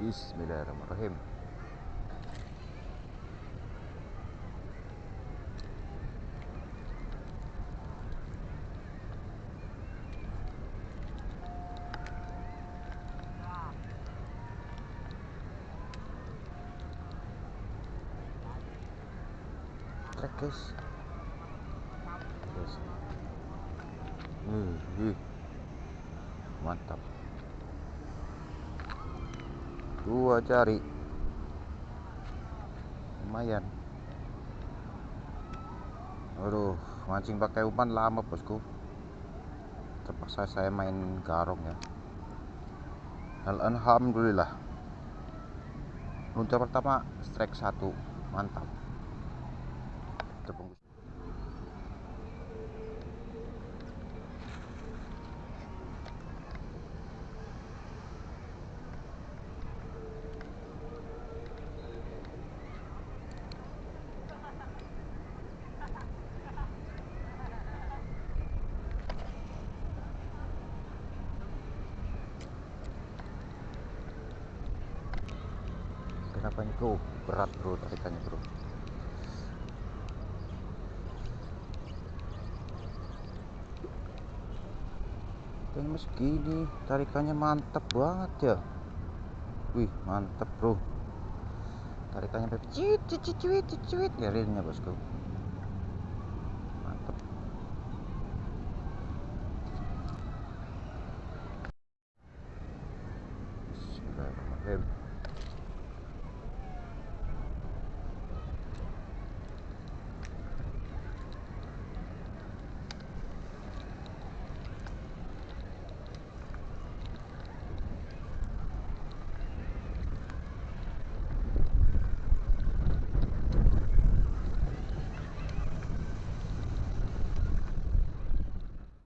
Bismillahirrahmanirrahim. Guys. Mantap dua jari. Lumayan. Aduh mancing pakai umpan lama bosku. Terpaksa saya main garong ya. Alhamdulillah. Lunca pertama strike satu. Mantap ini bro berat bro tarikannya bro. Dan gini tarikannya mantap banget ya. Wih mantap bro. Tarikannya sampai cit cit cit cit cit cit ya realnya bosku. Mantap Bismillahirrahmanirrahim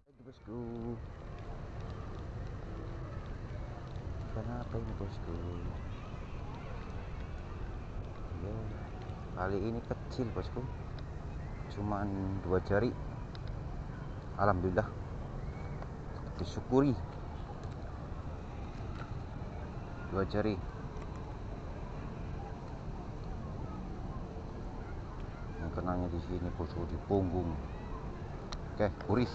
Lagi bosku Kenapa ini bosku. Ya kali ini kecil bosku. Cuman dua jari. Alhamdulillah. Disyukuri. Dua jari. Yang kenanya di sini bosku di punggung. Oke kuris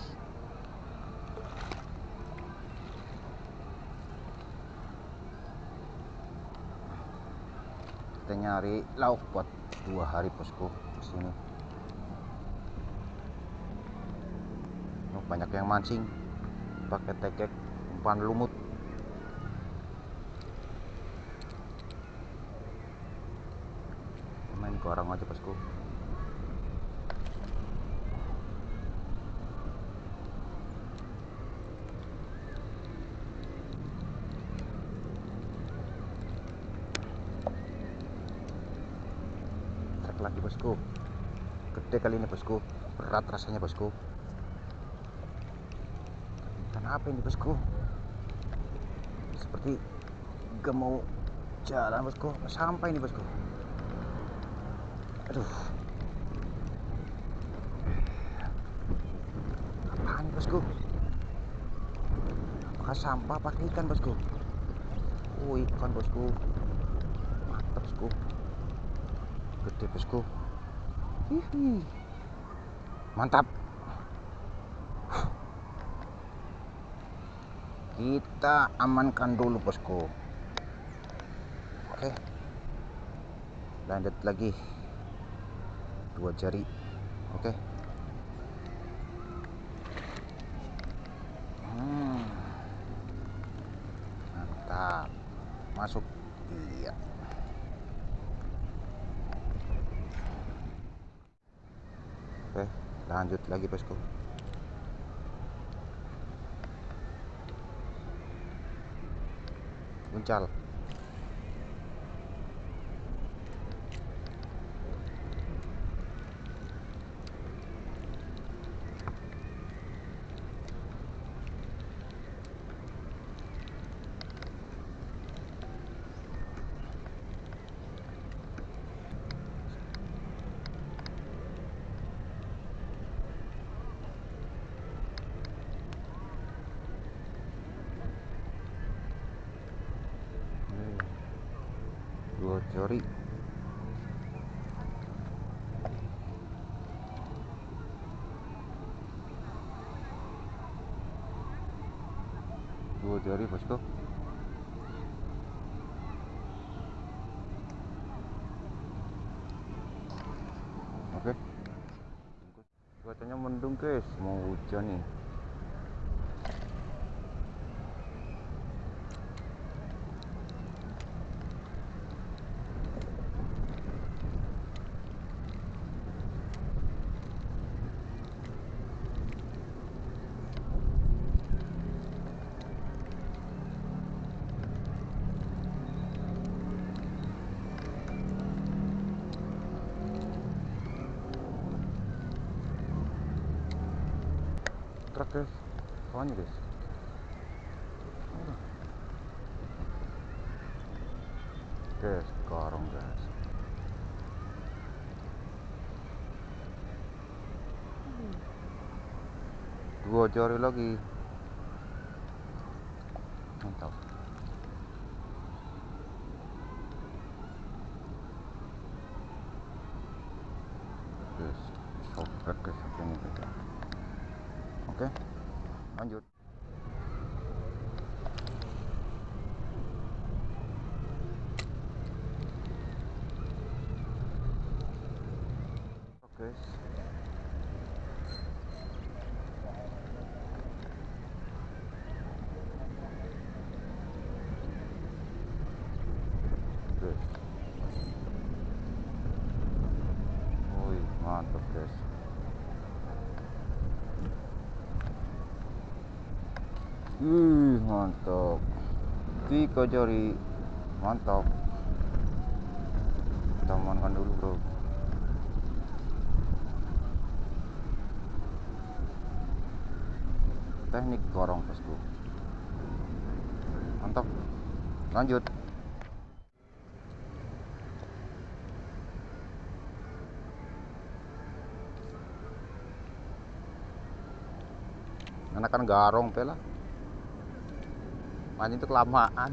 kita nyari lauk buat dua hari bosku di sini. Oh, banyak yang mancing pakai tekek umpan lumut. Main garang aja bosku trek lagi bosku. Gede kali ini bosku. Berat rasanya bosku. Ikan apa ini bosku? Seperti gak mau jalan bosku. Sampai ini bosku. Aduh. Apaan bosku? Apakah sampah pakai ikan bosku? Oh ikan bosku. Mantap bosku. Gede bosku Mantap. Kita amankan dulu bosku. Oke. Lanjut lagi. Dua jari. Oke. Hmm. mantap. Masuk. Iya Oke, lanjut lagi bosku. Uncal. Jari dua jari bosku oke. Cuacanya mendung guys. Mau hujan nih truk guys. Soalnya guys guys karung guys dua jari lagi mantap guys sobek guys ini guys oke lanjut oke guys wih mantap guys Wih, mantap. Tiga jari. Mantap. Kita amankan dulu, Bro. Teknik gorong, Bosku. Mantap. Lanjut. Anakan garong pela mancing itu kelamaan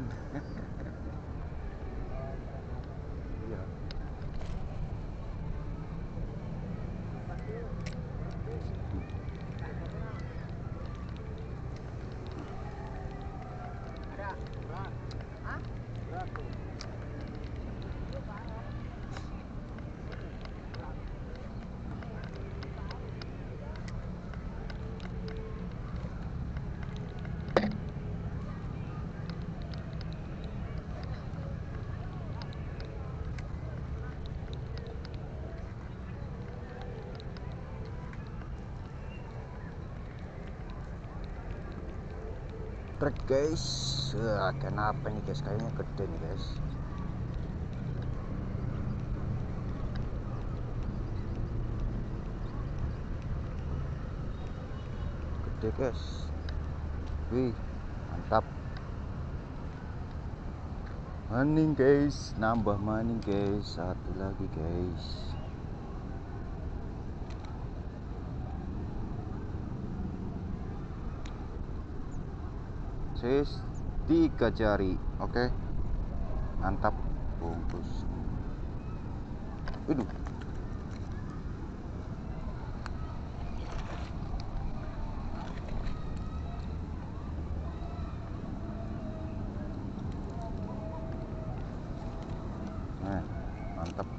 trek guys. Wah, kenapa nih guys? Kayaknya gede nih guys. Gede guys. Wih mantap. Maning guys. Nambah maning guys. Satu lagi guys sis tiga jari oke? Mantap. Bungkus. Waduh. Nah, mantap.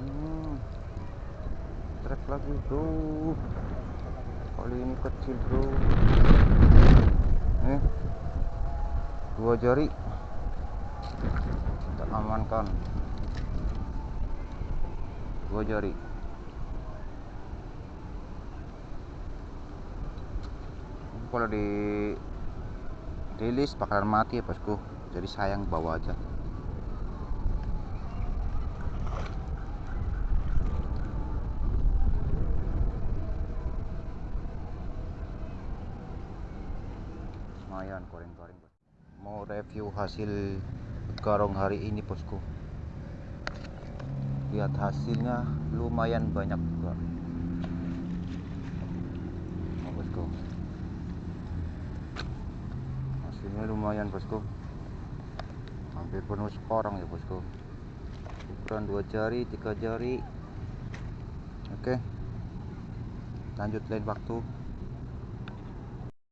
Hmm, trek lagi bro. Kali ini kecil bro. Nih dua jari. Kita amankan. Dua jari. Kalau di rilis bakalan mati ya bosku. Jadi sayang bawa aja lumayan goreng-goreng bos mau review hasil garong hari ini bosku. Lihat hasilnya lumayan banyak juga. Oh, bosku. Hasilnya lumayan bosku. Hampir penuh sekorang ya bosku. Ukuran dua jari tiga jari. Oke. Lanjut lain waktu